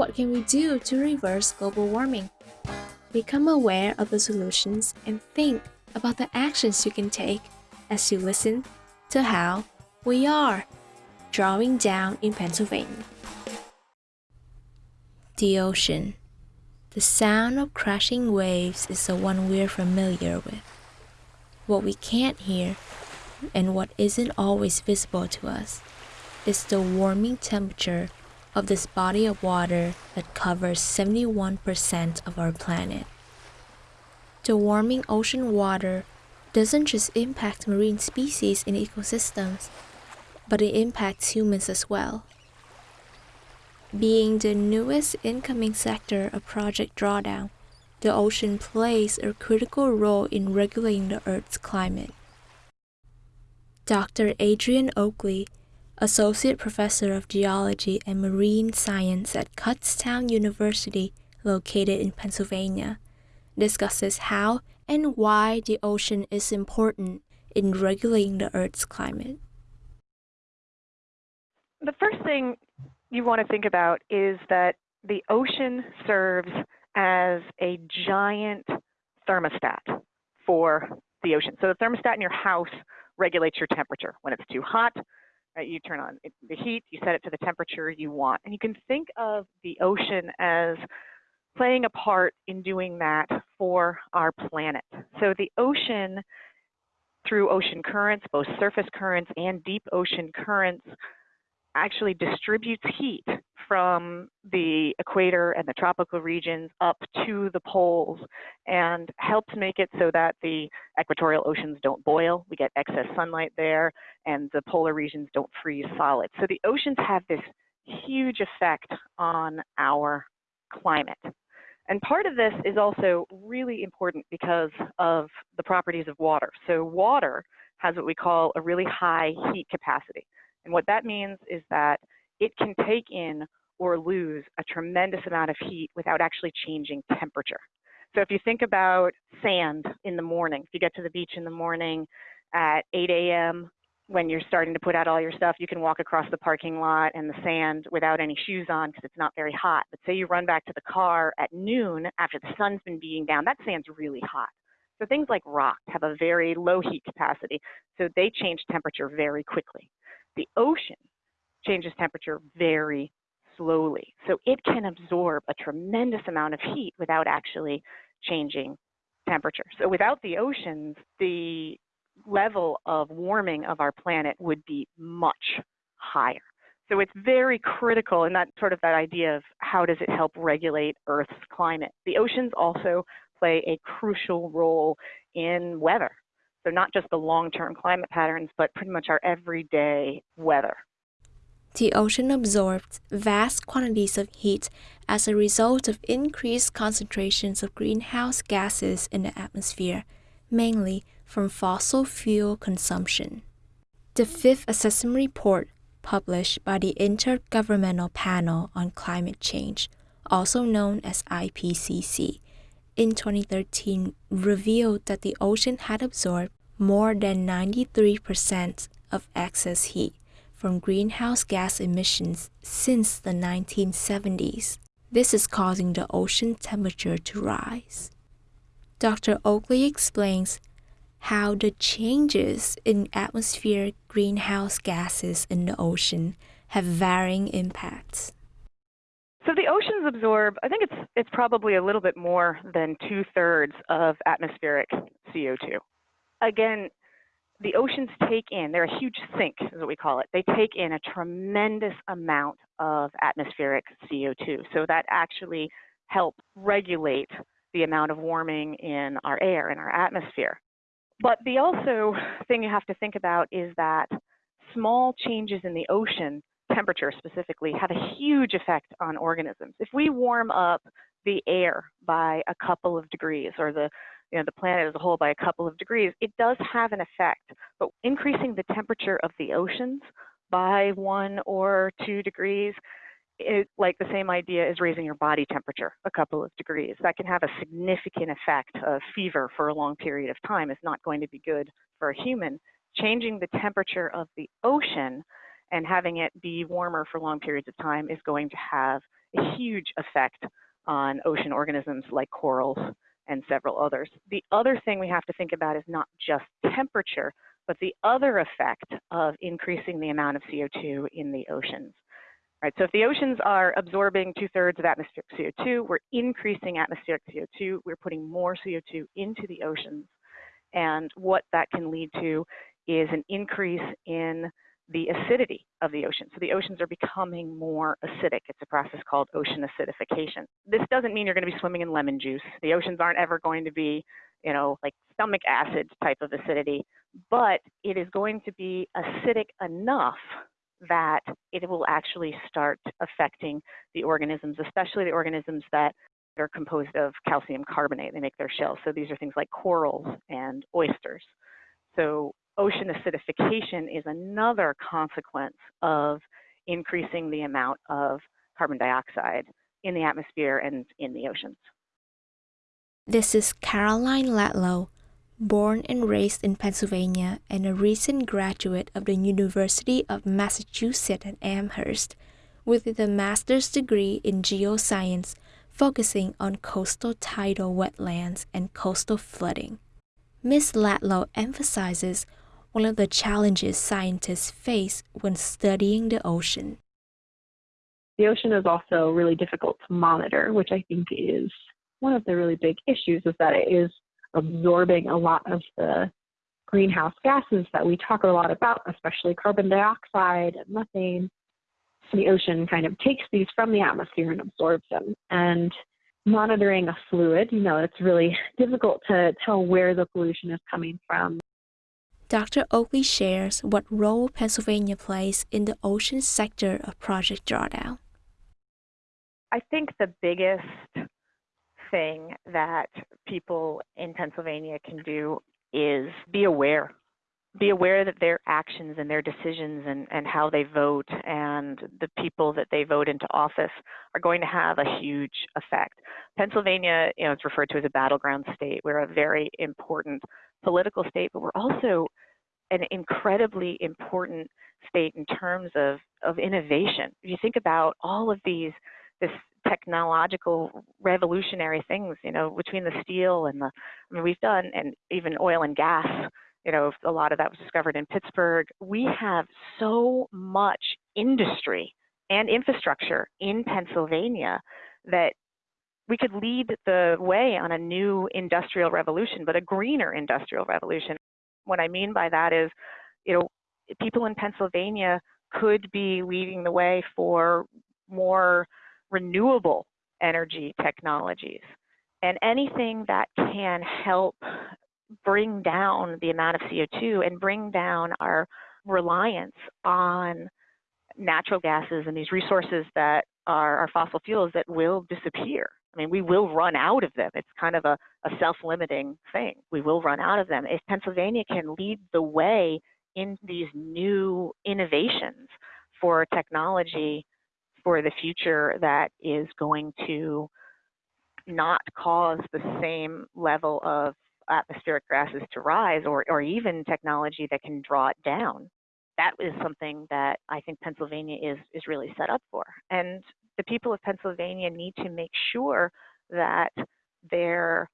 What can we do to reverse global warming? Become aware of the solutions and think about the actions you can take as you listen to how we are drawing down in Pennsylvania. The ocean. The sound of crashing waves is the one we're familiar with. What we can't hear, and what isn't always visible to us, is the warming temperature of this body of water that covers 71% of our planet. The warming ocean water doesn't just impact marine species and ecosystems, but it impacts humans as well. Being the newest incoming sector of Project Drawdown, the ocean plays a critical role in regulating the Earth's climate. Dr. Adrian Oakley Associate Professor of Geology and Marine Science at Kutztown University, located in Pennsylvania, discusses how and why the ocean is important in regulating the Earth's climate. The first thing you want to think about is that the ocean serves as a giant thermostat for the ocean. So the thermostat in your house regulates your temperature. When it's too hot, Right? You turn on the heat, you set it to the temperature you want. And you can think of the ocean as playing a part in doing that for our planet. So the ocean, through ocean currents, both surface currents and deep ocean currents, actually distributes heat from the equator and the tropical regions up to the poles and helps make it so that the equatorial oceans don't boil. We get excess sunlight there and the polar regions don't freeze solid. So the oceans have this huge effect on our climate. And part of this is also really important because of the properties of water. So water has what we call a really high heat capacity. And what that means is that it can take in or lose a tremendous amount of heat without actually changing temperature. So if you think about sand in the morning, if you get to the beach in the morning at 8 a.m., when you're starting to put out all your stuff, you can walk across the parking lot and the sand without any shoes on because it's not very hot. But say you run back to the car at noon after the sun's been beating down, that sand's really hot. So things like rock have a very low heat capacity, so they change temperature very quickly. The ocean changes temperature very slowly. So it can absorb a tremendous amount of heat without actually changing temperature. So without the oceans, the level of warming of our planet would be much higher. So it's very critical in that sort of that idea of how does it help regulate Earth's climate. The oceans also play a crucial role in weather. So not just the long-term climate patterns, but pretty much our everyday weather. The ocean absorbs vast quantities of heat as a result of increased concentrations of greenhouse gases in the atmosphere, mainly from fossil fuel consumption. The fifth assessment report, published by the Intergovernmental Panel on Climate Change, also known as IPCC, in 2013 revealed that the ocean had absorbed more than 93% of excess heat from greenhouse gas emissions since the 1970s. This is causing the ocean temperature to rise. Dr. Oakley explains how the changes in atmospheric greenhouse gases in the ocean have varying impacts. So the oceans absorb, I think it's it's probably a little bit more than two thirds of atmospheric CO2. Again, the oceans take in, they're a huge sink, is what we call it. They take in a tremendous amount of atmospheric CO2. So that actually helps regulate the amount of warming in our air, in our atmosphere. But the also thing you have to think about is that small changes in the ocean temperature specifically have a huge effect on organisms. If we warm up the air by a couple of degrees or the you know, the planet as a whole by a couple of degrees, it does have an effect. But increasing the temperature of the oceans by one or two degrees, it, like the same idea is raising your body temperature a couple of degrees. That can have a significant effect of fever for a long period of time. is not going to be good for a human. Changing the temperature of the ocean and having it be warmer for long periods of time is going to have a huge effect on ocean organisms like corals and several others. The other thing we have to think about is not just temperature, but the other effect of increasing the amount of CO2 in the oceans. Right, so if the oceans are absorbing two thirds of atmospheric CO2, we're increasing atmospheric CO2, we're putting more CO2 into the oceans. And what that can lead to is an increase in the acidity of the ocean. So the oceans are becoming more acidic. It's a process called ocean acidification. This doesn't mean you're going to be swimming in lemon juice. The oceans aren't ever going to be, you know, like stomach acid type of acidity, but it is going to be acidic enough that it will actually start affecting the organisms, especially the organisms that are composed of calcium carbonate. They make their shells. So these are things like corals and oysters. So ocean acidification is another consequence of increasing the amount of carbon dioxide in the atmosphere and in the oceans. This is Caroline Latlow, born and raised in Pennsylvania and a recent graduate of the University of Massachusetts at Amherst with a master's degree in geoscience focusing on coastal tidal wetlands and coastal flooding. Ms. Latlow emphasizes one of the challenges scientists face when studying the ocean. The ocean is also really difficult to monitor, which I think is one of the really big issues is that it is absorbing a lot of the greenhouse gases that we talk a lot about, especially carbon dioxide and methane. The ocean kind of takes these from the atmosphere and absorbs them. And monitoring a fluid, you know, it's really difficult to tell where the pollution is coming from Dr. Oakley shares what role Pennsylvania plays in the ocean sector of Project Drawdown. I think the biggest thing that people in Pennsylvania can do is be aware. Be aware that their actions and their decisions and, and how they vote and the people that they vote into office are going to have a huge effect. Pennsylvania, you know, it's referred to as a battleground state. We're a very important political state, but we're also an incredibly important state in terms of, of innovation. If you think about all of these, this technological revolutionary things, you know, between the steel and the, I mean, we've done, and even oil and gas, you know, a lot of that was discovered in Pittsburgh. We have so much industry and infrastructure in Pennsylvania that we could lead the way on a new industrial revolution, but a greener industrial revolution. What I mean by that is, you know, people in Pennsylvania could be leading the way for more renewable energy technologies. And anything that can help bring down the amount of CO2 and bring down our reliance on natural gases and these resources that are, are fossil fuels that will disappear. I mean, we will run out of them. It's kind of a, a self-limiting thing. We will run out of them. If Pennsylvania can lead the way in these new innovations for technology for the future that is going to not cause the same level of atmospheric gases to rise or, or even technology that can draw it down. That is something that I think Pennsylvania is, is really set up for. And the people of Pennsylvania need to make sure that they're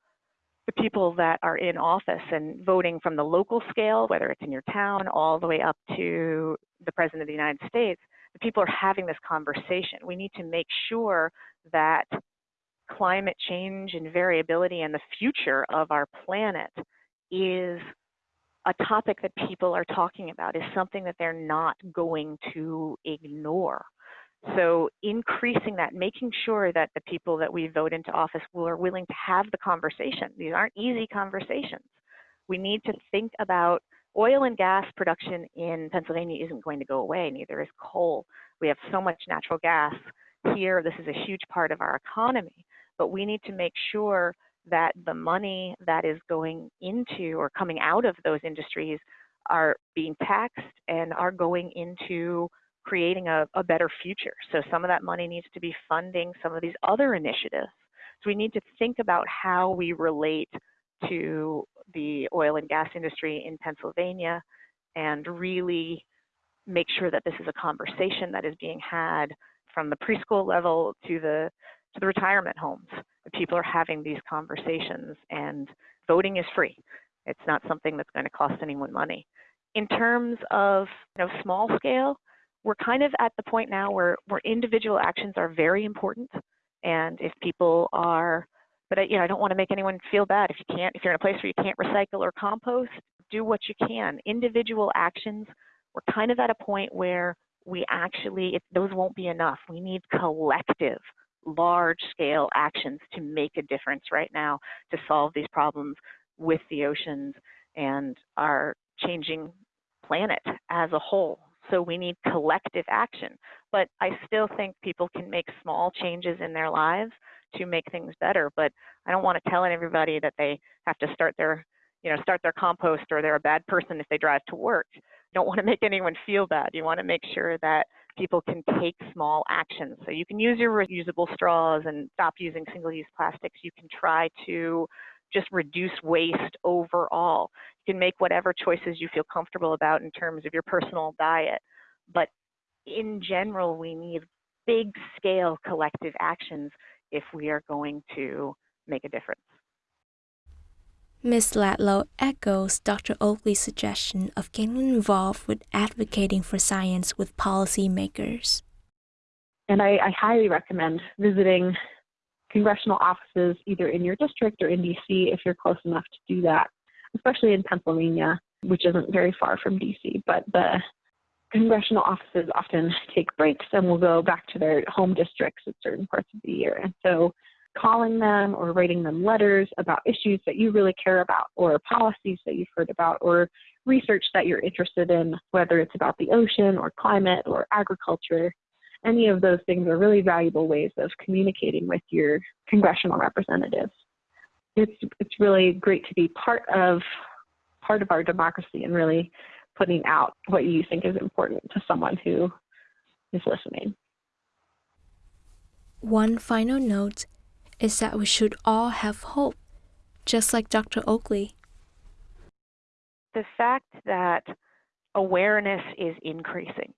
the people that are in office and voting from the local scale, whether it's in your town, all the way up to the President of the United States, the people are having this conversation. We need to make sure that climate change and variability and the future of our planet is a topic that people are talking about, is something that they're not going to ignore. So increasing that, making sure that the people that we vote into office will, are willing to have the conversation. These aren't easy conversations. We need to think about oil and gas production in Pennsylvania isn't going to go away, neither is coal. We have so much natural gas here. This is a huge part of our economy, but we need to make sure that the money that is going into or coming out of those industries are being taxed and are going into creating a, a better future. So some of that money needs to be funding some of these other initiatives. So we need to think about how we relate to the oil and gas industry in Pennsylvania and really make sure that this is a conversation that is being had from the preschool level to the to the retirement homes. People are having these conversations and voting is free. It's not something that's going to cost anyone money. In terms of you know, small scale, we're kind of at the point now where, where individual actions are very important. And if people are, but you know, I don't want to make anyone feel bad. If you can't, if you're in a place where you can't recycle or compost, do what you can. Individual actions, we're kind of at a point where we actually, it, those won't be enough. We need collective, large scale actions to make a difference right now to solve these problems with the oceans and our changing planet as a whole. So we need collective action. But I still think people can make small changes in their lives to make things better. But I don't want to tell everybody that they have to start their, you know, start their compost or they're a bad person if they drive to work. You don't want to make anyone feel bad. You want to make sure that people can take small actions. So you can use your reusable straws and stop using single-use plastics. You can try to just reduce waste overall. You can make whatever choices you feel comfortable about in terms of your personal diet. But in general, we need big scale collective actions if we are going to make a difference. Ms. Latlow echoes Dr. Oakley's suggestion of getting involved with advocating for science with policymakers. And I, I highly recommend visiting congressional offices either in your district or in DC if you're close enough to do that, especially in Pennsylvania, which isn't very far from DC. But the congressional offices often take breaks and will go back to their home districts at certain parts of the year. And so calling them or writing them letters about issues that you really care about or policies that you've heard about or research that you're interested in, whether it's about the ocean or climate or agriculture, any of those things are really valuable ways of communicating with your congressional representatives. It's it's really great to be part of part of our democracy and really putting out what you think is important to someone who is listening. One final note is that we should all have hope, just like Dr. Oakley. The fact that awareness is increasing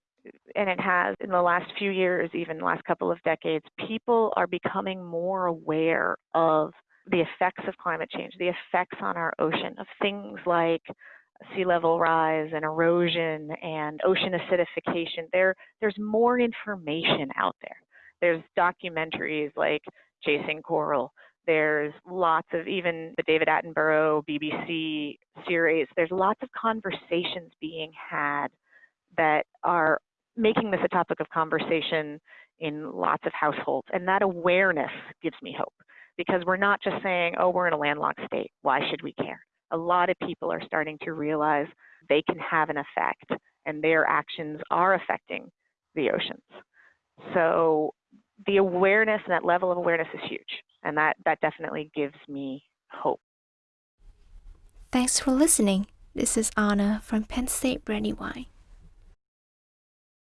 and it has in the last few years, even the last couple of decades, people are becoming more aware of the effects of climate change, the effects on our ocean, of things like sea level rise and erosion and ocean acidification. There, there's more information out there. There's documentaries like Chasing Coral. There's lots of even the David Attenborough BBC series. There's lots of conversations being had that are making this a topic of conversation in lots of households. And that awareness gives me hope because we're not just saying, oh, we're in a landlocked state. Why should we care? A lot of people are starting to realize they can have an effect and their actions are affecting the oceans. So the awareness and that level of awareness is huge. And that, that definitely gives me hope. Thanks for listening. This is Anna from Penn State Brandywine.